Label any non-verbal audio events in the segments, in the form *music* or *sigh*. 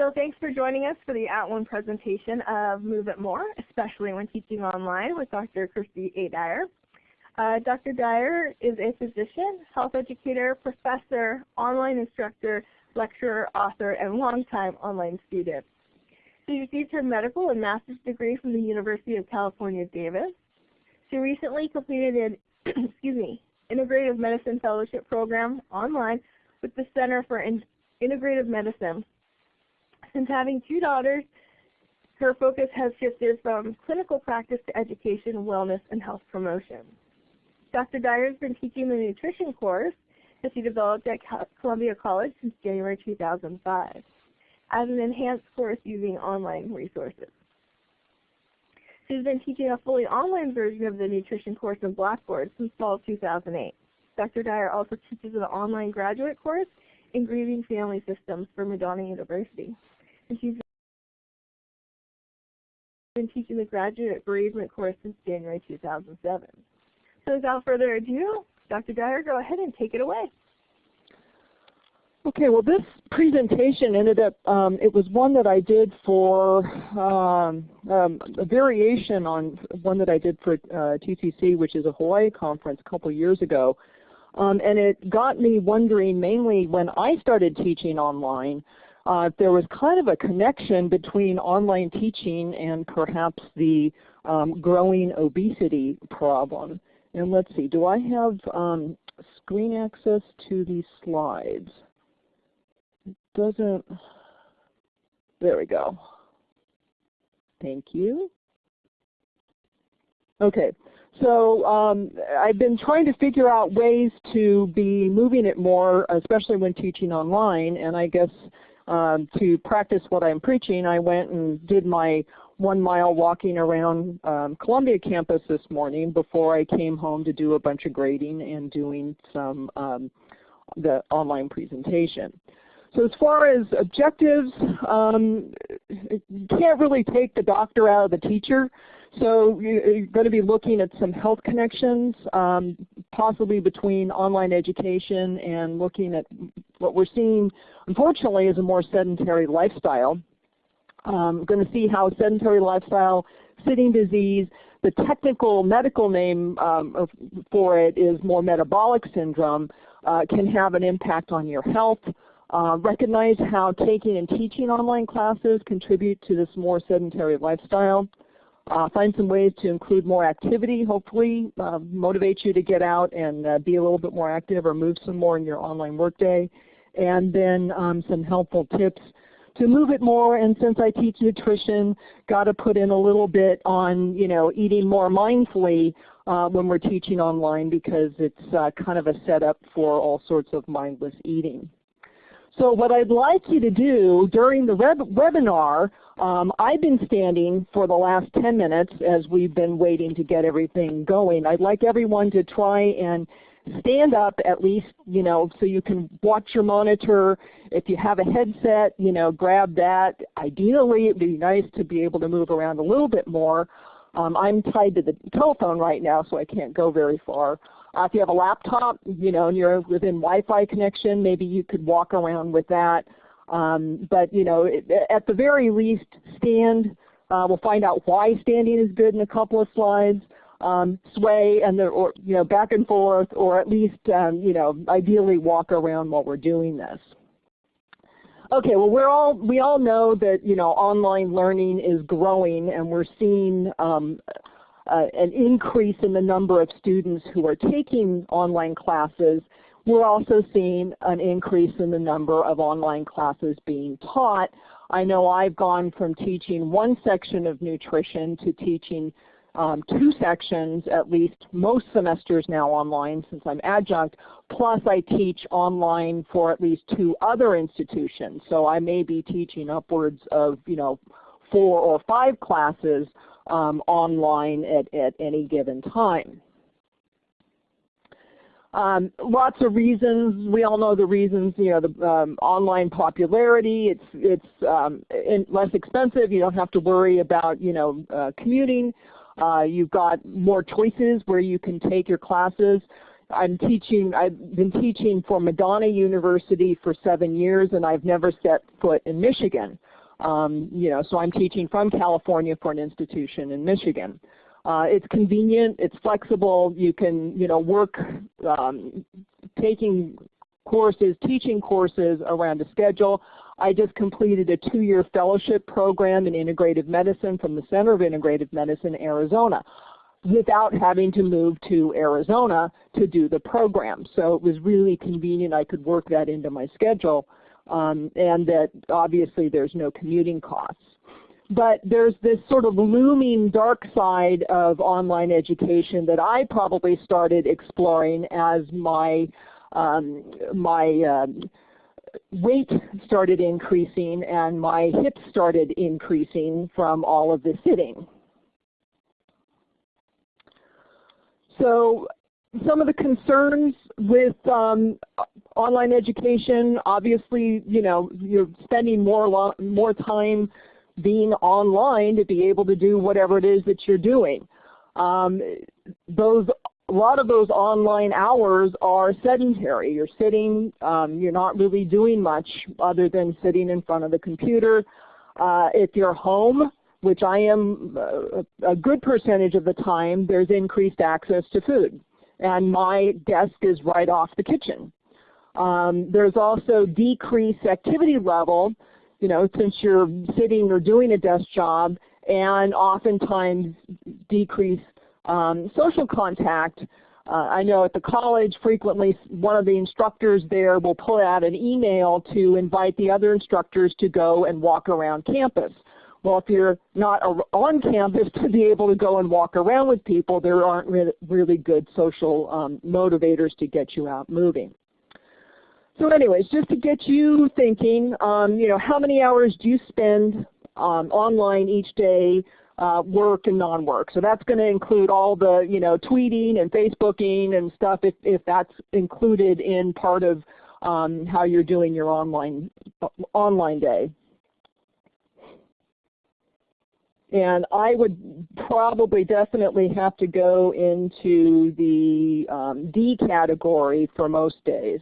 So thanks for joining us for the At One presentation of Move It More, especially when teaching online with Dr. Kristi A. Dyer. Uh, Dr. Dyer is a physician, health educator, professor, online instructor, lecturer, author, and longtime online student. She received her medical and master's degree from the University of California, Davis. She recently completed an *clears throat* excuse me, integrative medicine fellowship program online with the Center for in Integrative Medicine. Since having two daughters, her focus has shifted from clinical practice to education, wellness, and health promotion. Dr. Dyer has been teaching the nutrition course that she developed at Columbia College since January 2005 as an enhanced course using online resources. She's been teaching a fully online version of the nutrition course in Blackboard since fall 2008. Dr. Dyer also teaches an online graduate course in grieving family systems for Madonna University. And she's been teaching the graduate bereavement course since January 2007. So without further ado, Dr. Dyer, go ahead and take it away. Okay, well this presentation ended up, um, it was one that I did for um, um, a variation on one that I did for uh, TCC, which is a Hawaii conference a couple years ago. Um, and it got me wondering mainly when I started teaching online, uh, there was kind of a connection between online teaching and perhaps the um, growing obesity problem. And let's see, do I have um, screen access to these slides? It doesn't, there we go. Thank you. Okay, so um, I've been trying to figure out ways to be moving it more, especially when teaching online, and I guess um, to practice what I'm preaching, I went and did my one mile walking around um, Columbia campus this morning before I came home to do a bunch of grading and doing some um, the online presentation. So as far as objectives, um, you can't really take the doctor out of the teacher. So you're going to be looking at some health connections, um, possibly between online education and looking at what we're seeing, unfortunately, is a more sedentary lifestyle. Um, going to see how sedentary lifestyle, sitting disease, the technical medical name um, for it is more metabolic syndrome, uh, can have an impact on your health. Uh, recognize how taking and teaching online classes contribute to this more sedentary lifestyle. Uh, find some ways to include more activity, hopefully uh, motivate you to get out and uh, be a little bit more active or move some more in your online workday. And then um, some helpful tips to move it more. And since I teach nutrition, got to put in a little bit on you know eating more mindfully uh, when we're teaching online because it's uh, kind of a setup for all sorts of mindless eating. So what I'd like you to do during the webinar, um, I've been standing for the last 10 minutes as we've been waiting to get everything going. I'd like everyone to try and stand up at least, you know, so you can watch your monitor. If you have a headset, you know, grab that. Ideally, it would be nice to be able to move around a little bit more. Um, I'm tied to the telephone right now, so I can't go very far. Uh, if you have a laptop, you know, and you're within Wi-Fi connection, maybe you could walk around with that. Um, but you know, at the very least, stand. Uh, we'll find out why standing is good in a couple of slides. Um, sway and the, or you know back and forth, or at least um, you know ideally walk around while we're doing this. Okay, well we're all we all know that you know online learning is growing, and we're seeing um, uh, an increase in the number of students who are taking online classes. We're also seeing an increase in the number of online classes being taught. I know I've gone from teaching one section of nutrition to teaching um, two sections at least most semesters now online since I'm adjunct, plus I teach online for at least two other institutions. So I may be teaching upwards of you know four or five classes um, online at, at any given time. Um, lots of reasons. We all know the reasons. You know, the um, online popularity. It's it's um, less expensive. You don't have to worry about you know uh, commuting. Uh, you've got more choices where you can take your classes. I'm teaching. I've been teaching for Madonna University for seven years, and I've never set foot in Michigan. Um, you know, so I'm teaching from California for an institution in Michigan. Uh, it's convenient, it's flexible, you can you know, work um, taking courses, teaching courses around a schedule. I just completed a two-year fellowship program in integrative medicine from the Center of Integrative Medicine, Arizona without having to move to Arizona to do the program. So it was really convenient. I could work that into my schedule um, and that obviously there's no commuting costs. But there's this sort of looming dark side of online education that I probably started exploring as my um, my um, weight started increasing and my hips started increasing from all of the sitting. So some of the concerns with um, online education, obviously, you know, you're spending more more time being online to be able to do whatever it is that you're doing. Um, those a lot of those online hours are sedentary. You're sitting, um, you're not really doing much other than sitting in front of the computer. Uh, if you're home, which I am uh, a good percentage of the time, there's increased access to food. And my desk is right off the kitchen. Um, there's also decreased activity level, you know, since you're sitting or doing a desk job, and oftentimes decreased um, social contact. Uh, I know at the college frequently one of the instructors there will pull out an email to invite the other instructors to go and walk around campus. Well, if you're not on campus *laughs* to be able to go and walk around with people, there aren't re really good social um, motivators to get you out moving. So anyways, just to get you thinking, um, you know, how many hours do you spend um, online each day, uh, work and non-work? So that's going to include all the, you know, tweeting and Facebooking and stuff if, if that's included in part of um, how you're doing your online, online day. And I would probably definitely have to go into the um, D category for most days.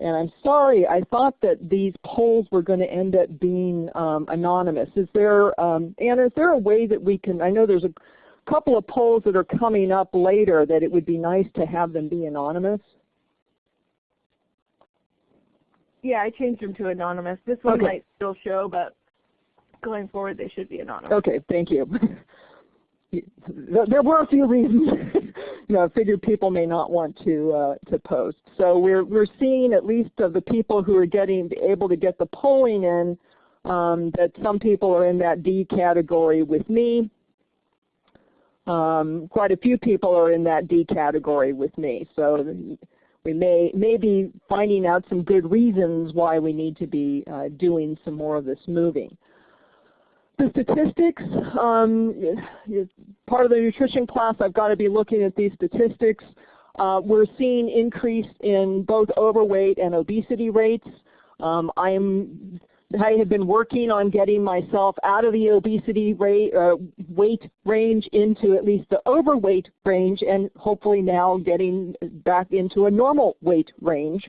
And I'm sorry, I thought that these polls were going to end up being um, anonymous. Is there, um, Anna, is there a way that we can, I know there's a couple of polls that are coming up later that it would be nice to have them be anonymous? Yeah, I changed them to anonymous. This one okay. might still show, but going forward they should be anonymous. Okay, thank you. *laughs* there were a few reasons. *laughs* you know, I figured people may not want to uh, to post. So we're we're seeing at least of the people who are getting able to get the polling in um, that some people are in that D category with me. Um, quite a few people are in that D category with me. So we may, may be finding out some good reasons why we need to be uh, doing some more of this moving. The statistics, um, part of the nutrition class, I've got to be looking at these statistics. Uh, we're seeing increase in both overweight and obesity rates. Um, I'm I have been working on getting myself out of the obesity rate, uh, weight range into at least the overweight range and hopefully now getting back into a normal weight range.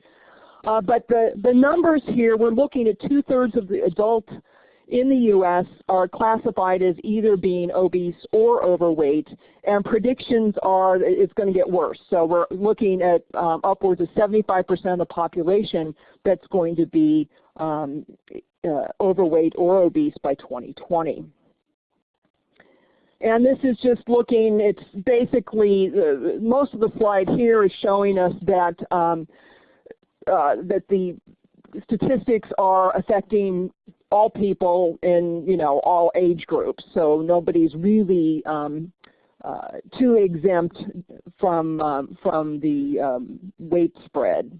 Uh, but the, the numbers here, we're looking at two-thirds of the adults in the U.S. are classified as either being obese or overweight, and predictions are it's going to get worse. So we're looking at um, upwards of 75% of the population that's going to be um, uh, overweight or obese by 2020. And this is just looking, it's basically, uh, most of the slide here is showing us that, um, uh, that the statistics are affecting all people in, you know, all age groups. So nobody's really um, uh, too exempt from, um, from the um, weight spread.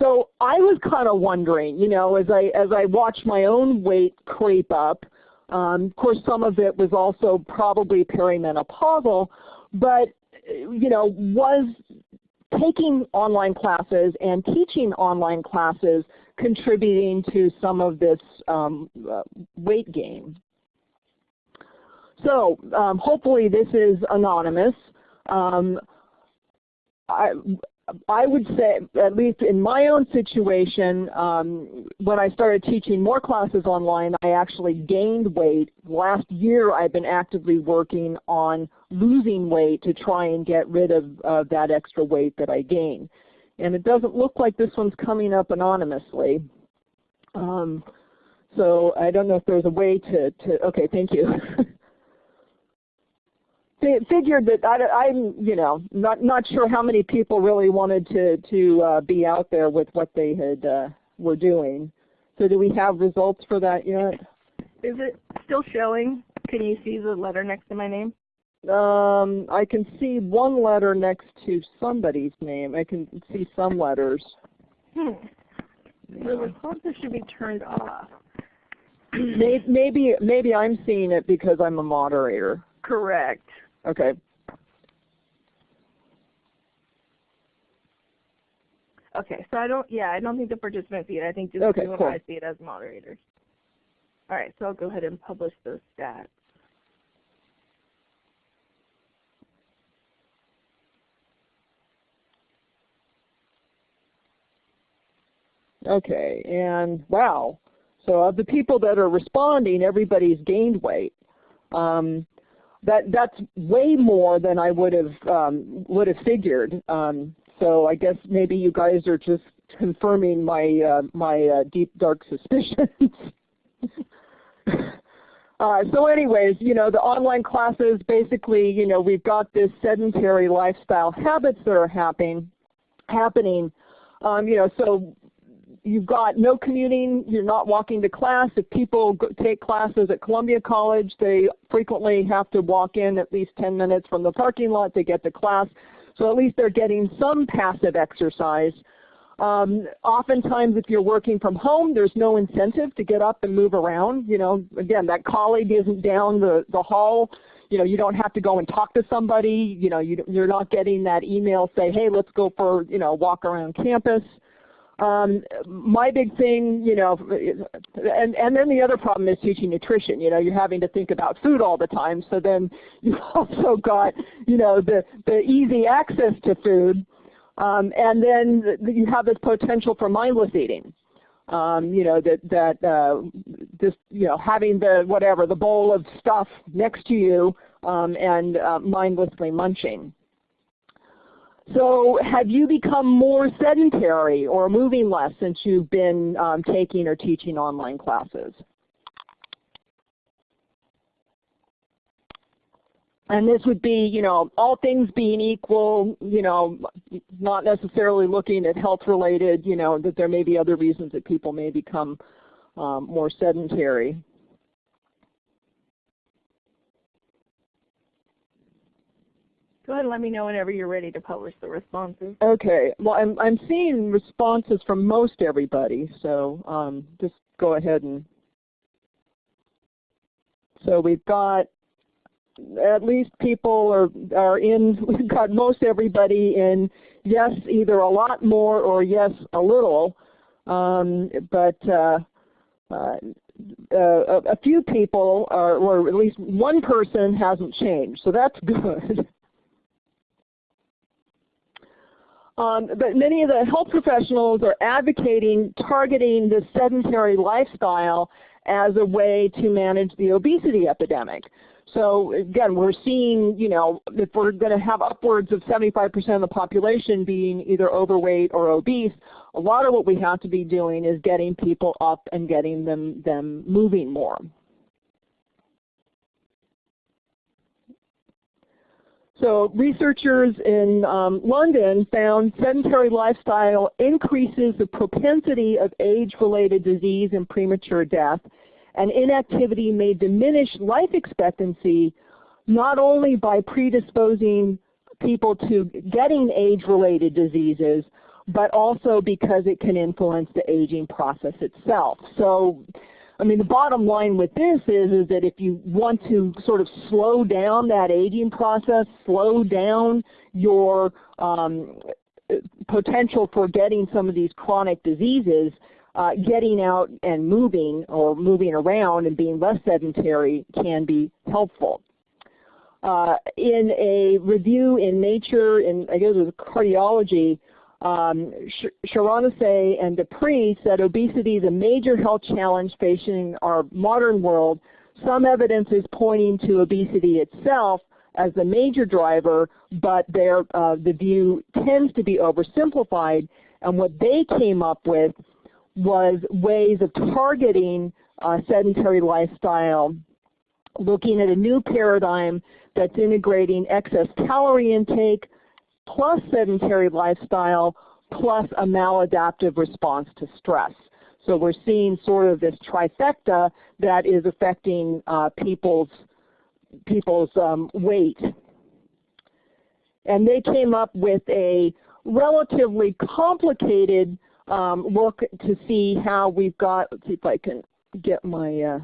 So I was kind of wondering, you know, as I as I watched my own weight creep up. Um, of course, some of it was also probably perimenopausal, but you know, was taking online classes and teaching online classes contributing to some of this um, uh, weight gain. So um, hopefully this is anonymous. Um, I, I would say, at least in my own situation, um, when I started teaching more classes online, I actually gained weight. Last year I've been actively working on losing weight to try and get rid of uh, that extra weight that I gained. And it doesn't look like this one's coming up anonymously. Um, so I don't know if there's a way to, to okay, thank you. *laughs* figured that I, am you know, not not sure how many people really wanted to to uh, be out there with what they had uh, were doing. So do we have results for that yet? Is it still showing? Can you see the letter next to my name? Um, I can see one letter next to somebody's name. I can see some letters. Hmm. The responses should be turned off. maybe maybe I'm seeing it because I'm a moderator. Correct. Okay. Okay, so I don't, yeah, I don't think the participant see it. I think just okay, you cool. and I see it as moderators. All right, so I'll go ahead and publish those stats. Okay, and wow. So of the people that are responding, everybody's gained weight. Um, that that's way more than I would have um, would have figured. Um, so I guess maybe you guys are just confirming my uh, my uh, deep dark suspicions. *laughs* uh, so anyways, you know, the online classes basically, you know, we've got this sedentary lifestyle habits that are happening happening. Um, you know, so you've got no commuting, you're not walking to class. If people take classes at Columbia College, they frequently have to walk in at least 10 minutes from the parking lot to get to class. So at least they're getting some passive exercise. Um, oftentimes if you're working from home, there's no incentive to get up and move around. You know, again, that colleague isn't down the, the hall. You know, you don't have to go and talk to somebody. You know, you, you're not getting that email say, hey, let's go for, you know, walk around campus. Um, my big thing, you know, and, and then the other problem is teaching nutrition. You know, you're having to think about food all the time. So then *laughs* you've also got, you know, the, the easy access to food. Um, and then you have this potential for mindless eating. Um, you know, that, that uh, just, you know, having the, whatever, the bowl of stuff next to you um, and uh, mindlessly munching. So have you become more sedentary or moving less since you've been um, taking or teaching online classes? And this would be, you know, all things being equal, you know, not necessarily looking at health related, you know, that there may be other reasons that people may become um, more sedentary. Go ahead and let me know whenever you're ready to publish the responses. Okay. Well, I'm, I'm seeing responses from most everybody, so um, just go ahead and. So we've got at least people are, are in, *laughs* we've got most everybody in yes, either a lot more or yes, a little. Um, but uh, uh, a few people, are, or at least one person hasn't changed, so that's *laughs* good. Um, but many of the health professionals are advocating targeting the sedentary lifestyle as a way to manage the obesity epidemic. So again, we're seeing, you know, if we're going to have upwards of 75% of the population being either overweight or obese, a lot of what we have to be doing is getting people up and getting them, them moving more. So researchers in um, London found sedentary lifestyle increases the propensity of age-related disease and premature death, and inactivity may diminish life expectancy not only by predisposing people to getting age-related diseases, but also because it can influence the aging process itself. So I mean, the bottom line with this is, is that if you want to sort of slow down that aging process, slow down your um, potential for getting some of these chronic diseases, uh, getting out and moving or moving around and being less sedentary can be helpful. uh, in a review in Nature, in I guess it was cardiology, um, Shaughnessy and Dupree said obesity is a major health challenge facing our modern world. Some evidence is pointing to obesity itself as the major driver, but uh, the view tends to be oversimplified. And what they came up with was ways of targeting uh, sedentary lifestyle, looking at a new paradigm that's integrating excess calorie intake plus sedentary lifestyle plus a maladaptive response to stress. So we're seeing sort of this trifecta that is affecting uh, people's people's um, weight. And they came up with a relatively complicated um, look to see how we've got, let's see if I can get my, uh,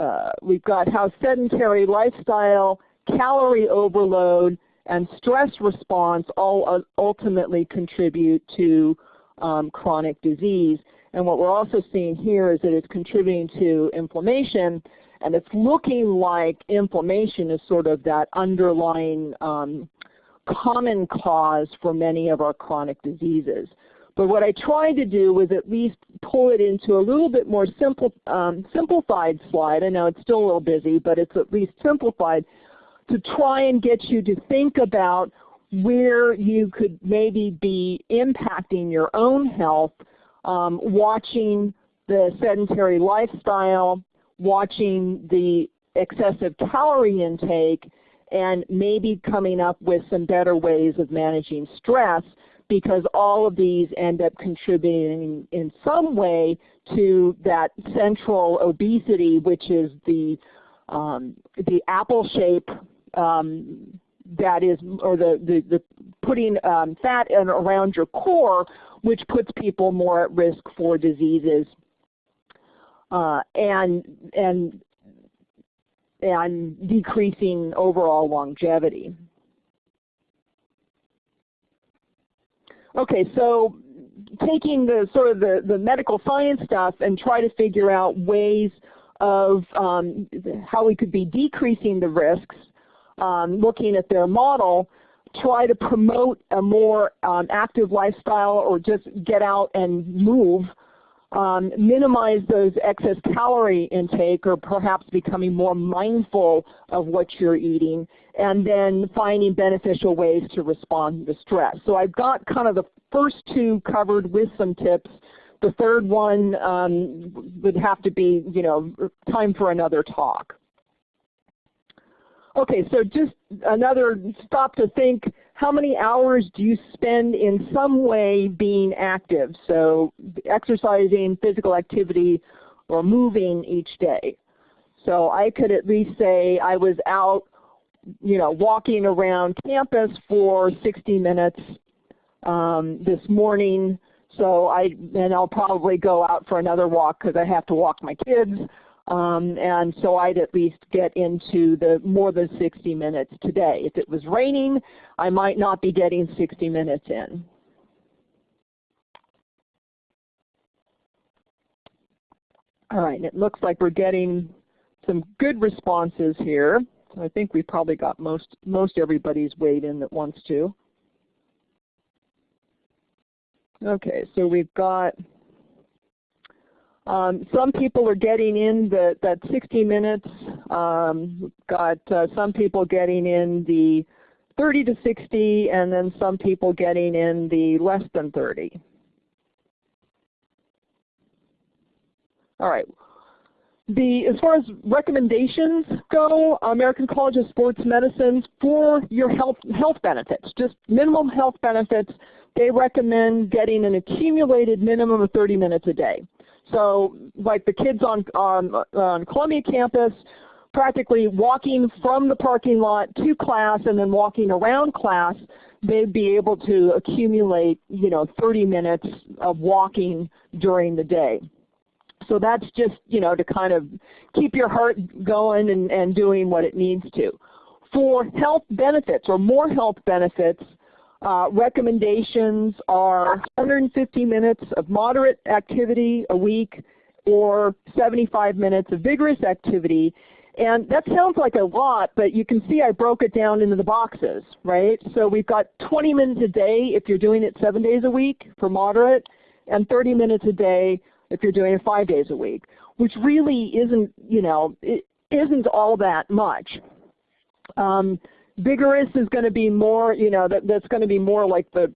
uh, we've got how sedentary lifestyle, calorie overload, and stress response all ultimately contribute to um, chronic disease. And what we're also seeing here is that it's contributing to inflammation, and it's looking like inflammation is sort of that underlying um, common cause for many of our chronic diseases. But what I tried to do was at least pull it into a little bit more simple, um, simplified slide. I know it's still a little busy, but it's at least simplified to try and get you to think about where you could maybe be impacting your own health um, watching the sedentary lifestyle, watching the excessive calorie intake, and maybe coming up with some better ways of managing stress because all of these end up contributing in some way to that central obesity, which is the um, the apple shape um, that is, or the, the, the putting um, fat in, around your core, which puts people more at risk for diseases uh, and, and, and decreasing overall longevity. Okay, so taking the sort of the, the medical science stuff and try to figure out ways of um, how we could be decreasing the risks, um, looking at their model, try to promote a more um, active lifestyle or just get out and move, um, minimize those excess calorie intake or perhaps becoming more mindful of what you're eating, and then finding beneficial ways to respond to stress. So I've got kind of the first two covered with some tips. The third one um, would have to be, you know, time for another talk. Okay, so just another stop to think, how many hours do you spend in some way being active? So exercising, physical activity, or moving each day. So I could at least say I was out, you know, walking around campus for 60 minutes um, this morning. So I, and I'll probably go out for another walk because I have to walk my kids. Um, and so I'd at least get into the more than 60 minutes today. If it was raining, I might not be getting 60 minutes in. All right, it looks like we're getting some good responses here. I think we probably got most, most everybody's weighed in that wants to. Okay, so we've got um, some people are getting in the, that 60 minutes. Um, got uh, some people getting in the 30 to 60, and then some people getting in the less than 30. All right. The, as far as recommendations go, American College of Sports Medicine for your health, health benefits, just minimum health benefits, they recommend getting an accumulated minimum of 30 minutes a day. So like the kids on, on, on Columbia campus, practically walking from the parking lot to class and then walking around class, they'd be able to accumulate you know 30 minutes of walking during the day. So that's just you know to kind of keep your heart going and, and doing what it needs to. For health benefits or more health benefits, uh, recommendations are 150 minutes of moderate activity a week or 75 minutes of vigorous activity. And that sounds like a lot, but you can see I broke it down into the boxes, right? So we've got 20 minutes a day if you're doing it seven days a week for moderate, and 30 minutes a day if you're doing it five days a week, which really isn't, you know, it isn't all that much. Um, vigorous is going to be more, you know, that, that's going to be more like the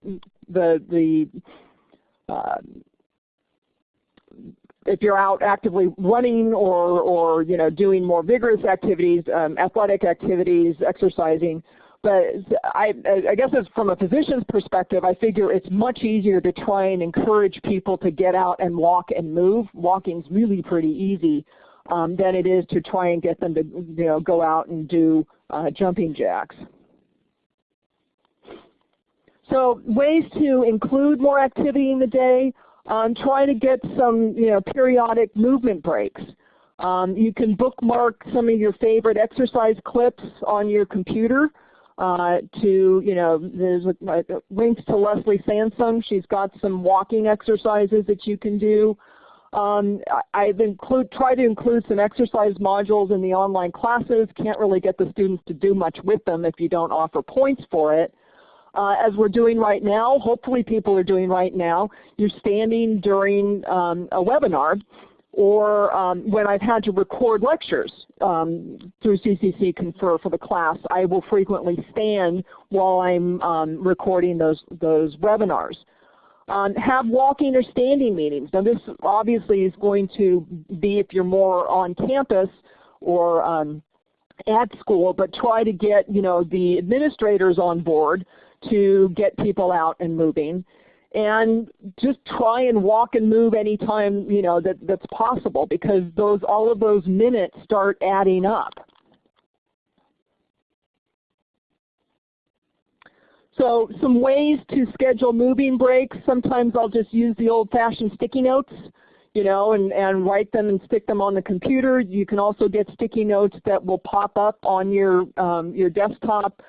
the the uh, if you're out actively running or, or you know, doing more vigorous activities, um, athletic activities, exercising. But I, I guess as from a physician's perspective, I figure it's much easier to try and encourage people to get out and walk and move. Walking's really pretty easy um, than it is to try and get them to you know, go out and do uh, jumping jacks. So ways to include more activity in the day um, try to get some you know, periodic movement breaks. Um, you can bookmark some of your favorite exercise clips on your computer uh, to, you know, there's links to Leslie Sansone. She's got some walking exercises that you can do. Um, I've include, try to include some exercise modules in the online classes. Can't really get the students to do much with them if you don't offer points for it uh, as we're doing right now, hopefully people are doing right now, you're standing during um, a webinar or um, when I've had to record lectures um, through CCC Confer for the class, I will frequently stand while I'm um, recording those, those webinars. Um, have walking or standing meetings. Now this obviously is going to be if you're more on campus or um, at school, but try to get you know the administrators on board to get people out and moving and just try and walk and move anytime you know that that's possible because those all of those minutes start adding up. So some ways to schedule moving breaks. Sometimes I'll just use the old-fashioned sticky notes, you know, and, and write them and stick them on the computer. You can also get sticky notes that will pop up on your um, your desktop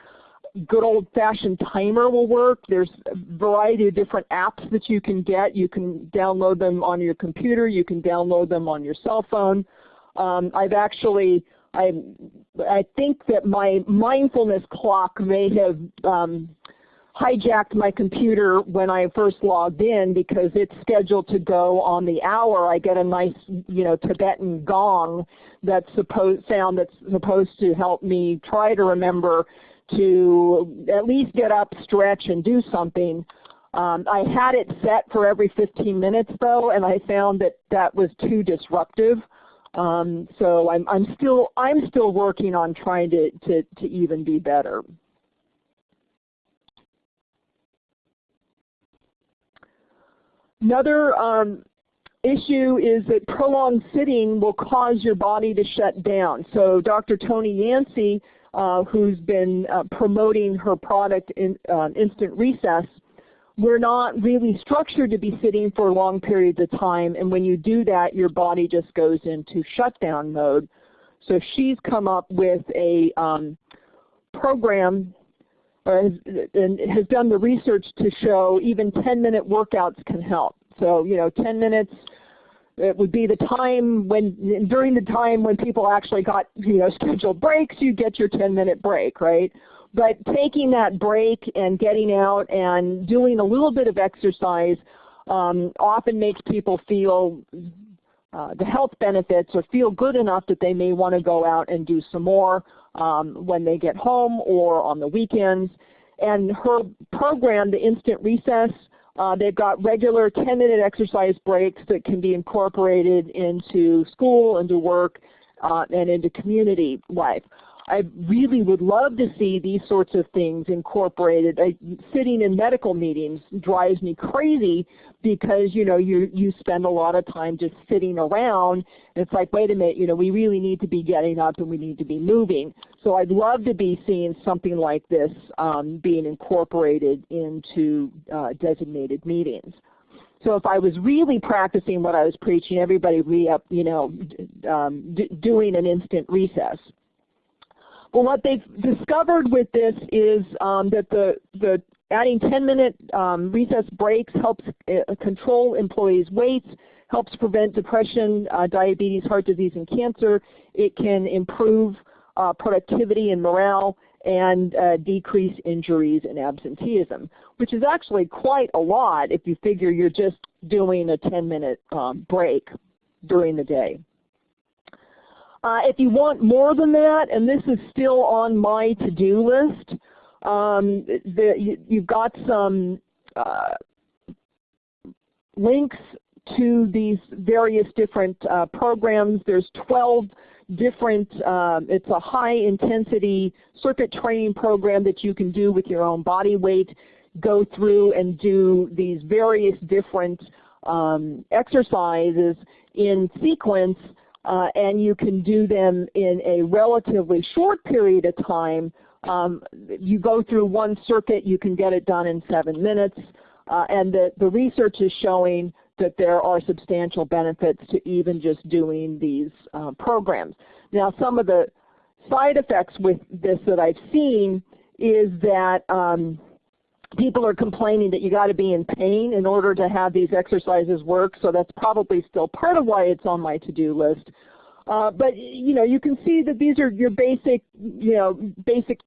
good old-fashioned timer will work. There's a variety of different apps that you can get. You can download them on your computer. You can download them on your cell phone. Um, I've actually, I, I think that my mindfulness clock may have um, hijacked my computer when I first logged in because it's scheduled to go on the hour. I get a nice, you know, Tibetan gong that's supposed sound that's supposed to help me try to remember to at least get up, stretch, and do something. Um, I had it set for every 15 minutes though, and I found that that was too disruptive. Um, so I'm, I'm, still I'm still working on trying to, to, to even be better. Another um, issue is that prolonged sitting will cause your body to shut down. So Dr. Toni Yancey uh, who's been uh, promoting her product in uh, Instant Recess, we're not really structured to be sitting for long periods of time and when you do that your body just goes into shutdown mode. So she's come up with a um, program or has, and has done the research to show even 10 minute workouts can help. So you know 10 minutes it would be the time when, during the time when people actually got, you know, scheduled breaks, you get your 10 minute break, right? But taking that break and getting out and doing a little bit of exercise um, often makes people feel uh, the health benefits or feel good enough that they may want to go out and do some more um, when they get home or on the weekends. And her program, the Instant Recess, uh, they've got regular 10-minute exercise breaks that can be incorporated into school, into work, uh, and into community life. I really would love to see these sorts of things incorporated. I, sitting in medical meetings drives me crazy because you know you you spend a lot of time just sitting around. It's like, wait a minute, you know, we really need to be getting up and we need to be moving. So I'd love to be seeing something like this um, being incorporated into uh, designated meetings. So if I was really practicing what I was preaching, everybody would be up, you know, um, doing an instant recess. Well, what they've discovered with this is um, that the, the adding 10-minute um, recess breaks helps uh, control employees' weights, helps prevent depression, uh, diabetes, heart disease, and cancer. It can improve uh, productivity and morale and uh, decrease injuries and absenteeism, which is actually quite a lot if you figure you're just doing a 10-minute um, break during the day. Uh, if you want more than that, and this is still on my to-do list, um, the, you, have got some uh, links to these various different uh, programs. There's 12 different, um, it's a high intensity circuit training program that you can do with your own body weight, go through and do these various different um, exercises in sequence uh, and you can do them in a relatively short period of time. Um, you go through one circuit, you can get it done in seven minutes, uh, and the, the research is showing that there are substantial benefits to even just doing these uh, programs. Now some of the side effects with this that I've seen is that um, people are complaining that you got to be in pain in order to have these exercises work, so that's probably still part of why it's on my to-do list. Uh, but you know, you can see that these are your basic, you know, basic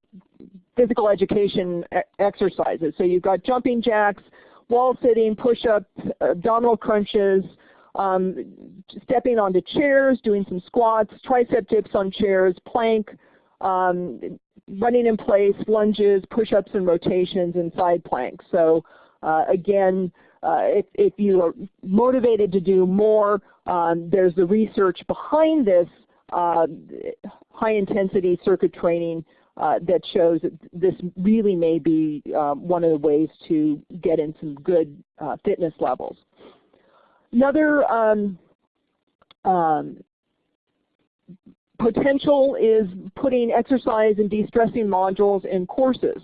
physical education exercises. So you've got jumping jacks, wall sitting, push-ups, abdominal crunches, um, stepping onto chairs, doing some squats, tricep dips on chairs, plank, um, running in place, lunges, push-ups and rotations, and side planks. So uh, again, uh, if, if, you are motivated to do more, um, there's the research behind this uh, high intensity circuit training uh, that shows that this really may be um, one of the ways to get in some good uh, fitness levels. Another um, um, potential is putting exercise and de-stressing modules in courses.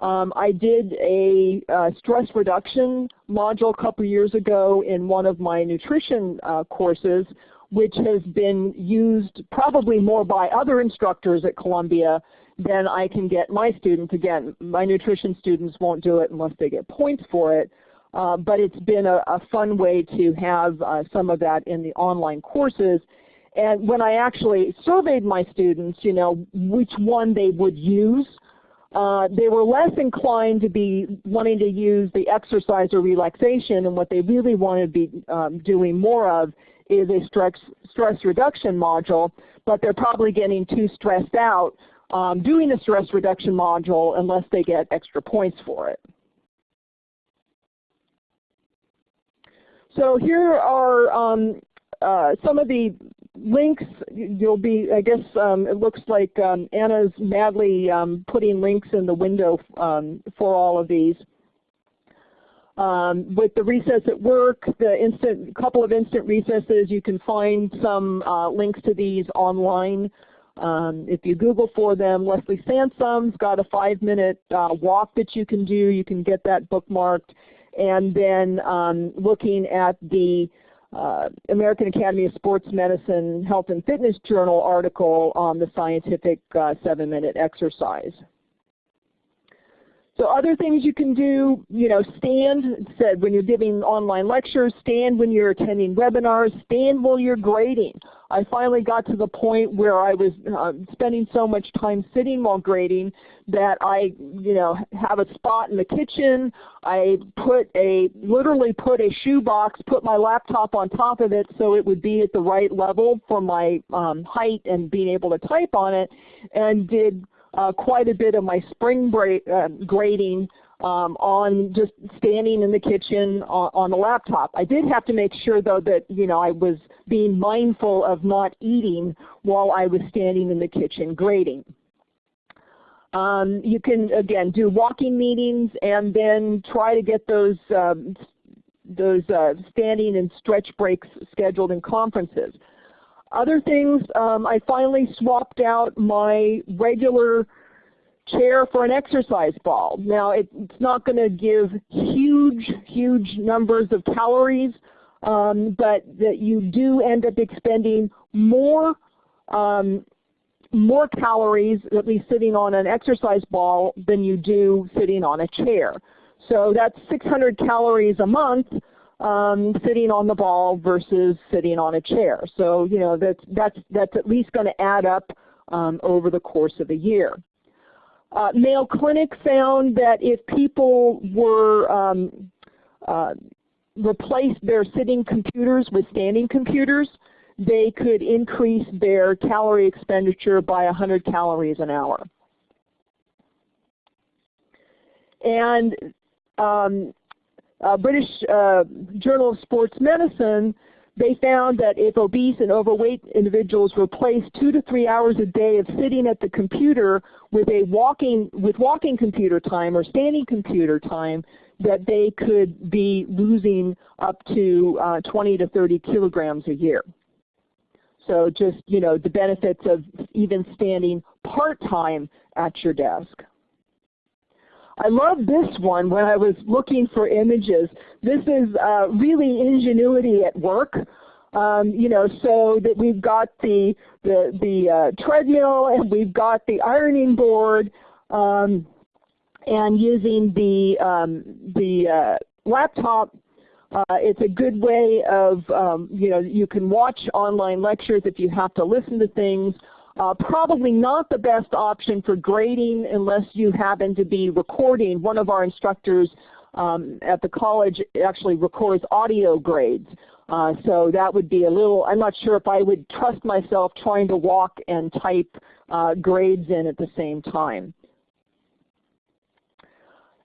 Um, I did a uh, stress reduction module a couple years ago in one of my nutrition uh, courses, which has been used probably more by other instructors at Columbia than I can get my students. Again, my nutrition students won't do it unless they get points for it. Uh, but it's been a, a, fun way to have uh, some of that in the online courses. And when I actually surveyed my students, you know, which one they would use, uh, they were less inclined to be wanting to use the exercise or relaxation, and what they really want to be um, doing more of is a stress, stress reduction module, but they're probably getting too stressed out um, doing a stress reduction module unless they get extra points for it. So here are um, uh, some of the links. You'll be, I guess um, it looks like um, Anna's madly um, putting links in the window um, for all of these. Um, with the recess at work, the instant couple of instant recesses, you can find some uh, links to these online. Um, if you Google for them, Leslie Sansone's got a five-minute uh, walk that you can do. You can get that bookmarked. And then looking at the uh, American Academy of Sports Medicine Health and Fitness Journal article on the scientific uh, seven-minute exercise. So other things you can do, you know, stand, said when you're giving online lectures, stand when you're attending webinars, stand while you're grading. I finally got to the point where I was uh, spending so much time sitting while grading that I, you know, have a spot in the kitchen. I put a, literally put a shoe box, put my laptop on top of it so it would be at the right level for my um, height and being able to type on it, and did uh, quite a bit of my spring break, uh, grading um, on just standing in the kitchen on, on the laptop. I did have to make sure though that you know I was being mindful of not eating while I was standing in the kitchen grading. Um, you can again do walking meetings and then try to get those um, those uh, standing and stretch breaks scheduled in conferences. Other things, um, I finally swapped out my regular chair for an exercise ball. Now it, it's not going to give huge, huge numbers of calories, um, but that you do end up expending more um, more calories, at least sitting on an exercise ball, than you do sitting on a chair. So that's 600 calories a month um, sitting on the ball versus sitting on a chair. So you know that's that's that's at least going to add up um, over the course of a year. Uh, Mayo Clinic found that if people were um, uh, replaced their sitting computers with standing computers, they could increase their calorie expenditure by 100 calories an hour. And um, British uh, Journal of Sports Medicine, they found that if obese and overweight individuals replaced two to three hours a day of sitting at the computer with a walking with walking computer time or standing computer time, that they could be losing up to uh, 20 to 30 kilograms a year. So just you know the benefits of even standing part-time at your desk. I love this one when I was looking for images. This is uh, really ingenuity at work. Um, you know, so that we've got the the, the uh, treadmill and we've got the ironing board, um, and using the um, the uh, laptop. Uh, it's a good way of, um, you know, you can watch online lectures if you have to listen to things. Uh, probably not the best option for grading unless you happen to be recording. One of our instructors um, at the college actually records audio grades. Uh, so that would be a little, I'm not sure if I would trust myself trying to walk and type uh, grades in at the same time.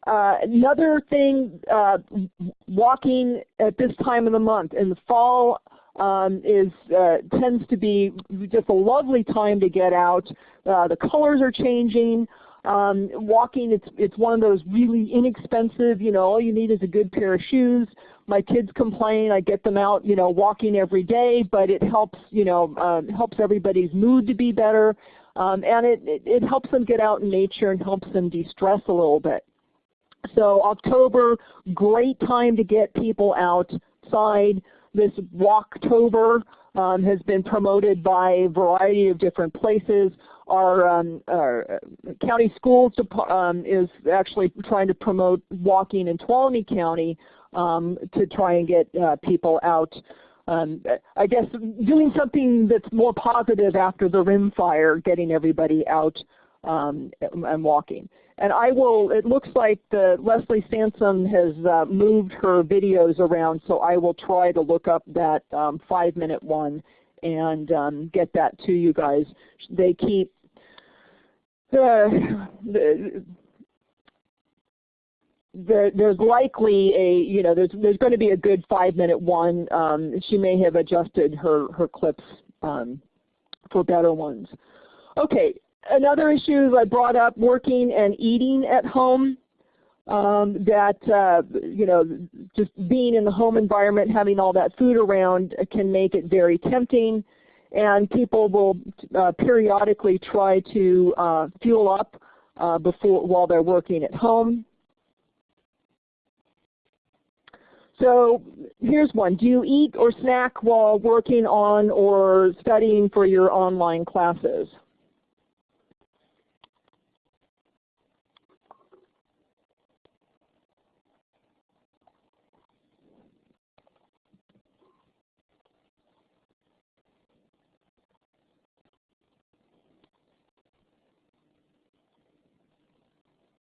Uh, another thing, uh, walking at this time of the month. In the fall, um, is uh, tends to be just a lovely time to get out. Uh, the colors are changing. Um, walking, it's it's one of those really inexpensive. You know, all you need is a good pair of shoes. My kids complain. I get them out, you know, walking every day, but it helps, you know, um, helps everybody's mood to be better, um, and it, it it helps them get out in nature and helps them de-stress a little bit. So October, great time to get people outside. This Walktober um, has been promoted by a variety of different places. Our, um, our county schools um, is actually trying to promote walking in Tuolumne County um, to try and get uh, people out. Um, I guess doing something that's more positive after the rim fire, getting everybody out um, and walking. And I will, it looks like the, Leslie Sansone has uh, moved her videos around, so I will try to look up that um, five minute one and um, get that to you guys. They keep, uh, the, there, there's likely a, you know, there's, there's going to be a good five minute one. Um, she may have adjusted her, her clips um, for better ones. Okay, another issue I brought up, working and eating at home. Um, that uh, you know, just being in the home environment, having all that food around can make it very tempting, and people will uh, periodically try to uh, fuel up uh, before while they're working at home. So here's one. Do you eat or snack while working on or studying for your online classes?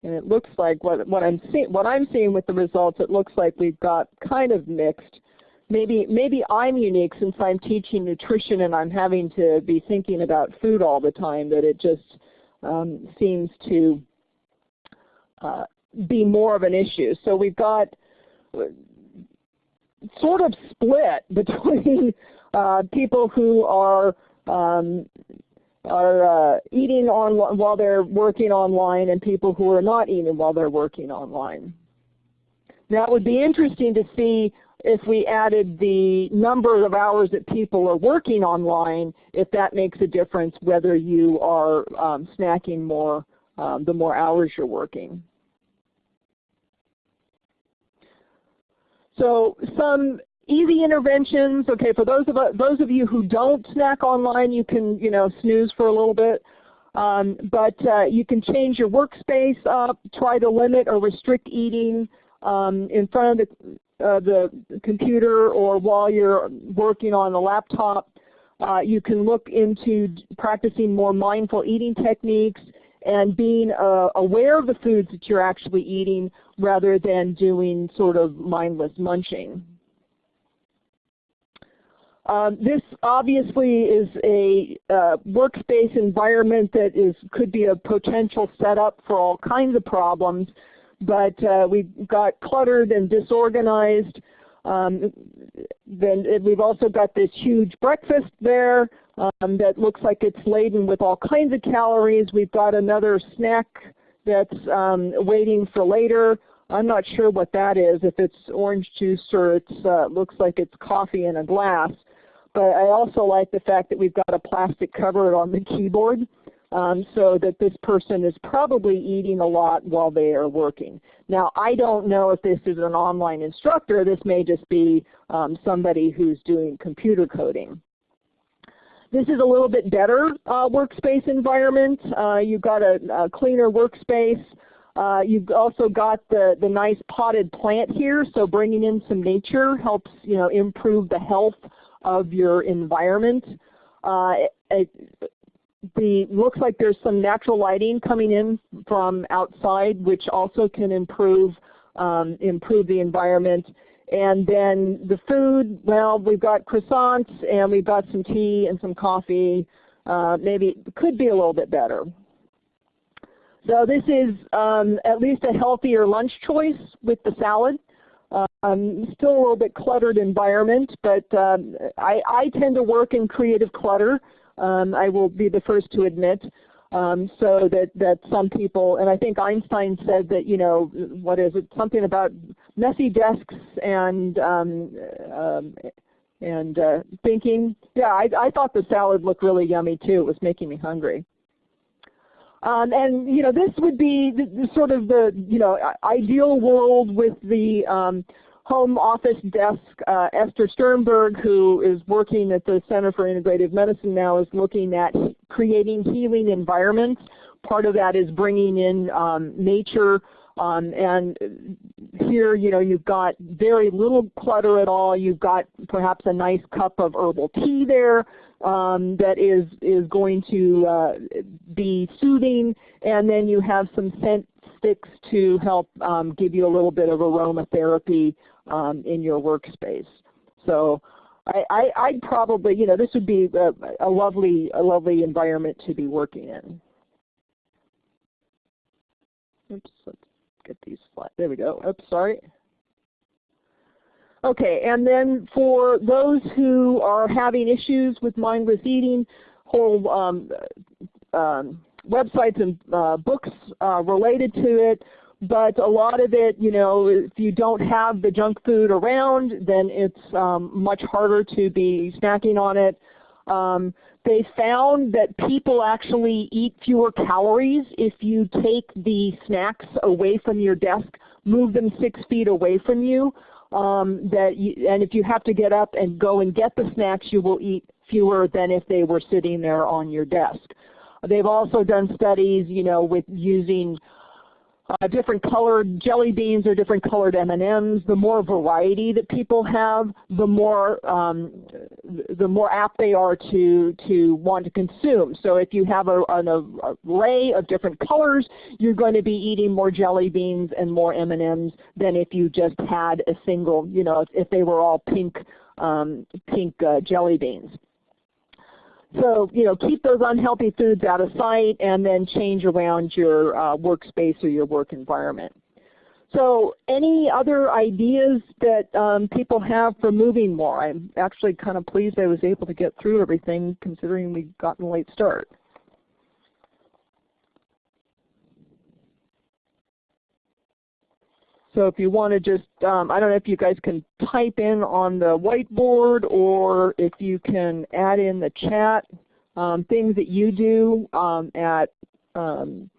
And it looks like what, what I'm seeing what I'm seeing with the results, it looks like we've got kind of mixed. Maybe maybe I'm unique since I'm teaching nutrition and I'm having to be thinking about food all the time that it just um, seems to uh, be more of an issue. So we've got uh, sort of split *laughs* between uh, people who are um, are uh, eating on while they're working online and people who are not eating while they're working online. That would be interesting to see if we added the number of hours that people are working online, if that makes a difference whether you are um, snacking more um, the more hours you're working. So some easy interventions. Okay, for those of those of you who don't snack online, you can you know snooze for a little bit. Um, but uh, you can change your workspace up, try to limit or restrict eating um, in front of the uh, the computer or while you're working on the laptop, uh, you can look into practicing more mindful eating techniques and being uh, aware of the foods that you're actually eating rather than doing sort of mindless munching. Um, this obviously is a uh, workspace environment that is could be a potential setup for all kinds of problems, but uh, we've got cluttered and disorganized. Um, then we've also got this huge breakfast there um, that looks like it's laden with all kinds of calories. We've got another snack that's um, waiting for later. I'm not sure what that is, if it's orange juice or it uh, looks like it's coffee in a glass. But I also like the fact that we've got a plastic cover on the keyboard um, so that this person is probably eating a lot while they are working. Now I don't know if this is an online instructor. This may just be um, somebody who's doing computer coding. This is a little bit better uh, workspace environment. Uh, you've got a, a cleaner workspace. Uh, you've also got the, the nice potted plant here, so bringing in some nature helps you know, improve the health of your environment. Uh, it, the looks like there's some natural lighting coming in from outside, which also can improve um, improve the environment. And then the food, well, we've got croissants and we've got some tea and some coffee. Uh, maybe could be a little bit better. So this is um, at least a healthier lunch choice with the salad. Um, still a little bit cluttered environment, but um, I, I, tend to work in creative clutter. Um, I will be the first to admit. Um, so that, that some people, and I think Einstein said that, you know, what is it, something about messy desks and, um, um, and uh, thinking. Yeah, I, I thought the salad looked really yummy too. It was making me hungry. Um, and you know, this would be the, the sort of the you know ideal world with the um, home office desk. Uh, Esther Sternberg, who is working at the Center for Integrative Medicine now, is looking at creating healing environments. Part of that is bringing in um, nature. Um, and here, you know, you've got very little clutter at all. You've got perhaps a nice cup of herbal tea there um, that is, is going to uh, be soothing. And then you have some scent sticks to help um, give you a little bit of aromatherapy um, in your workspace. So I, I, would probably, you know, this would be a, a, lovely, a lovely environment to be working in. Oops, let's get these flat. There we go. Oops, sorry. Okay, and then for those who are having issues with mindless eating, whole um, um, websites and uh, books uh, related to it, but a lot of it, you know, if you don't have the junk food around, then it's um, much harder to be snacking on it. Um, they found that people actually eat fewer calories if you take the snacks away from your desk, move them six feet away from you um, that you, and if you have to get up and go and get the snacks, you will eat fewer than if they were sitting there on your desk. They've also done studies, you know, with using uh, different colored jelly beans or different colored M&Ms. The more variety that people have, the more um, the more apt they are to to want to consume. So if you have a, an array of different colors, you're going to be eating more jelly beans and more M&Ms than if you just had a single. You know, if, if they were all pink um, pink uh, jelly beans. So you know, keep those unhealthy foods out of sight and then change around your uh, workspace or your work environment. So any other ideas that um, people have for moving more? I'm actually kind of pleased I was able to get through everything considering we got a late start. So if you want to just, um, I don't know if you guys can type in on the whiteboard or if you can add in the chat um, things that you do um, at um,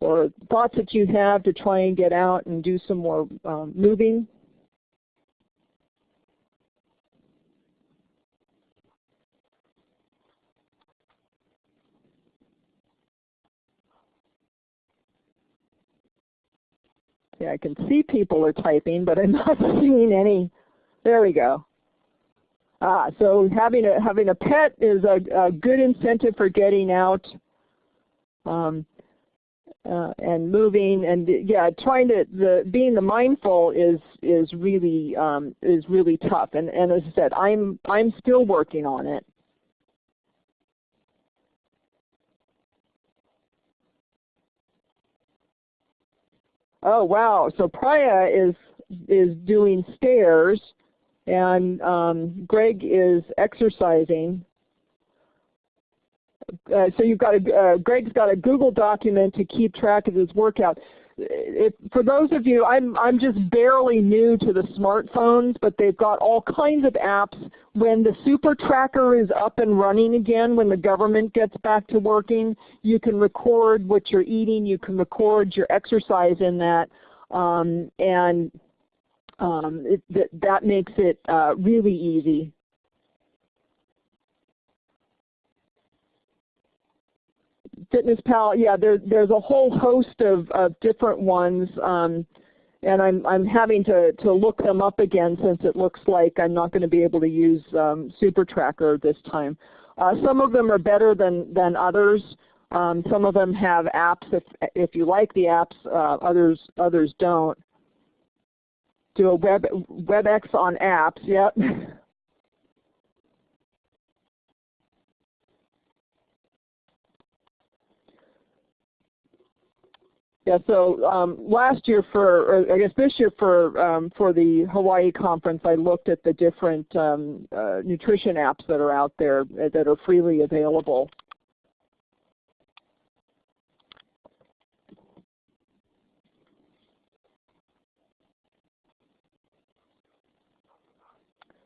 or thoughts that you have to try and get out and do some more um, moving. Yeah, I can see people are typing, but I'm *laughs* not seeing any. There we go. Ah, so having a having a pet is a, a good incentive for getting out um, uh, and moving, and yeah, trying to the being the mindful is is really um, is really tough. And and as I said, I'm I'm still working on it. Oh wow! So Priya is is doing stairs, and um, Greg is exercising. Uh, so you've got a uh, Greg's got a Google document to keep track of his workout if, for those of you, I'm, I'm just barely new to the smartphones, but they've got all kinds of apps. When the super tracker is up and running again, when the government gets back to working, you can record what you're eating, you can record your exercise in that, um, and um, it, that, that makes it uh, really easy Fitness Pal, yeah, there, there's a whole host of, of different ones, um, and I'm, I'm having to, to look them up again since it looks like I'm not going to be able to use um, Super Tracker this time. Uh, some of them are better than, than others. Um, some of them have apps if, if you like the apps, uh, others, others don't. Do a web, WebEx on apps, yep. *laughs* Yeah, so um, last year for, or I guess this year for um, for the Hawaii conference, I looked at the different um, uh, nutrition apps that are out there uh, that are freely available.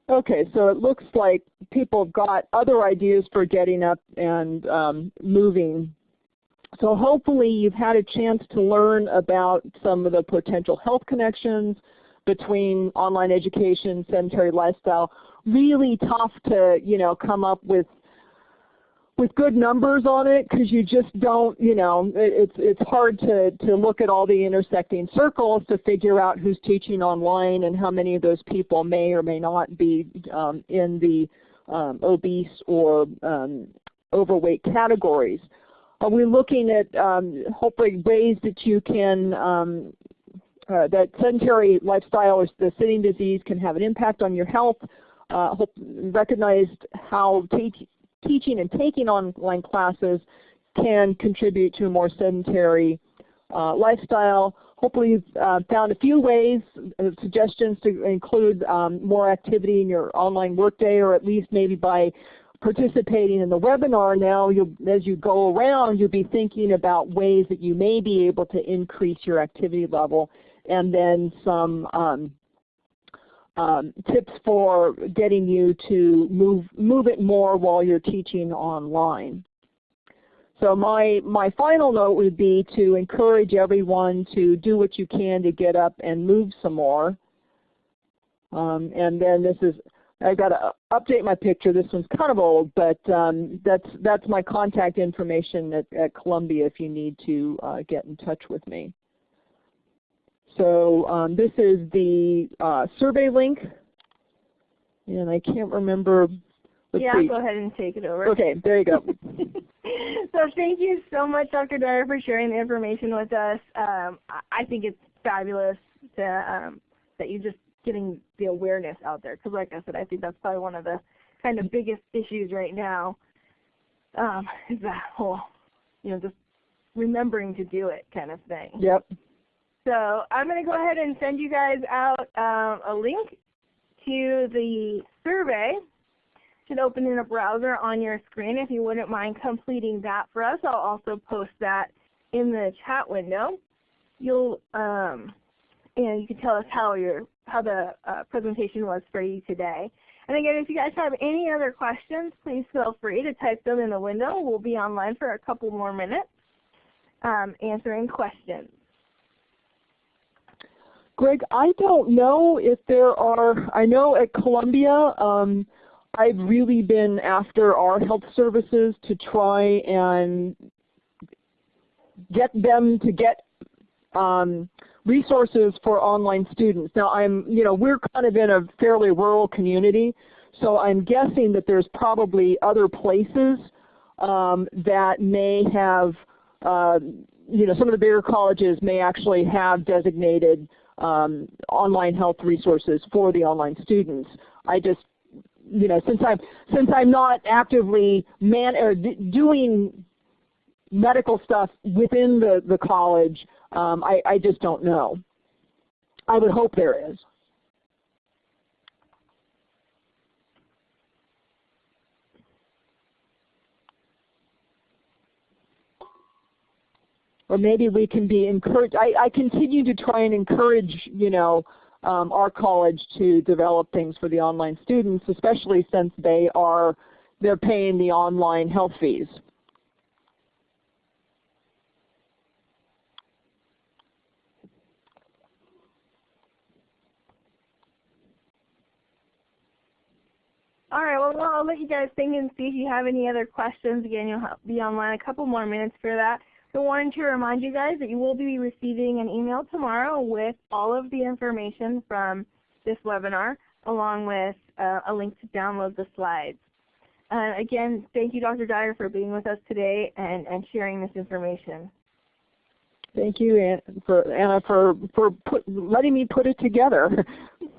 Okay, so it looks like people have got other ideas for getting up and um, moving so hopefully you've had a chance to learn about some of the potential health connections between online education, sedentary lifestyle. Really tough to you know come up with with good numbers on it because you just don't, you know, it's it's hard to to look at all the intersecting circles to figure out who's teaching online and how many of those people may or may not be um, in the um, obese or um, overweight categories. Are we looking at um, hopefully ways that you can, um, uh, that sedentary lifestyle or the sitting disease can have an impact on your health? Uh, hope, recognized how teaching and taking online classes can contribute to a more sedentary uh, lifestyle. Hopefully you've uh, found a few ways, uh, suggestions to include um, more activity in your online workday or at least maybe by participating in the webinar now, as you go around, you'll be thinking about ways that you may be able to increase your activity level and then some um, um, tips for getting you to move, move it more while you're teaching online. So my, my final note would be to encourage everyone to do what you can to get up and move some more. Um, and then this is I got to update my picture. This one's kind of old, but um, that's that's my contact information at, at Columbia if you need to uh, get in touch with me. So um, this is the uh, survey link, and I can't remember. Let's yeah, see. go ahead and take it over. Okay, there you go. *laughs* so thank you so much, Dr. Dyer, for sharing the information with us. Um, I think it's fabulous to, um, that you just getting the awareness out there. Because like I said, I think that's probably one of the kind of biggest issues right now um, is that whole, you know, just remembering to do it kind of thing. Yep. So I'm going to go ahead and send you guys out um, a link to the survey. Should open in a browser on your screen if you wouldn't mind completing that for us. I'll also post that in the chat window. You'll um, and you can tell us how your how the uh, presentation was for you today. And again, if you guys have any other questions, please feel free to type them in the window. We'll be online for a couple more minutes um, answering questions. Greg, I don't know if there are, I know at Columbia, um, I've really been after our health services to try and get them to get um, resources for online students. Now I'm, you know, we're kind of in a fairly rural community, so I'm guessing that there's probably other places um, that may have, uh, you know, some of the bigger colleges may actually have designated um, online health resources for the online students. I just, you know, since I'm since I'm not actively man or doing medical stuff within the the college, um, I, I just don't know. I would hope there is. or maybe we can be encouraged. I, I continue to try and encourage, you know, um, our college to develop things for the online students, especially since they are they're paying the online health fees. All right, well, I'll let you guys think and see if you have any other questions. Again, you'll be online a couple more minutes for that. So wanted to remind you guys that you will be receiving an email tomorrow with all of the information from this webinar along with uh, a link to download the slides. Uh, again, thank you Dr. Dyer for being with us today and, and sharing this information. Thank you, Anna, for, Anna, for, for put, letting me put it together. *laughs*